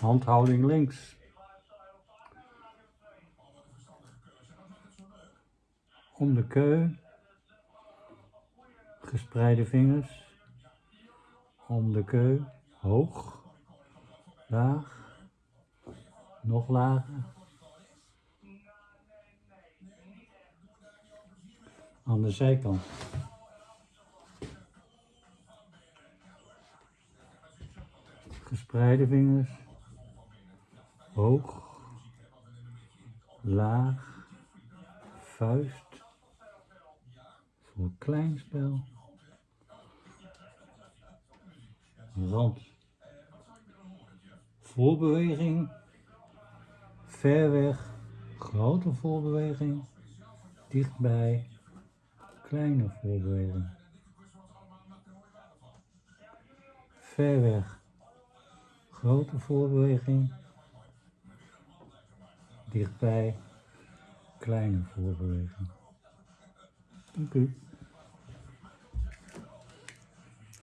Handhouding links. Om de keu. Gespreide vingers. Om de keu. Hoog. Laag. Nog lager. Aan de zijkant. Gespreide vingers. Hoog. Laag. Vuist. Voor klein spel. Rand. Voorbeweging. Ver weg. Grote voorbeweging. Dichtbij. Kleine voorbeweging. Ver weg. Grote voorbeweging. Dichtbij. Kleine voorbeweging. Dank u.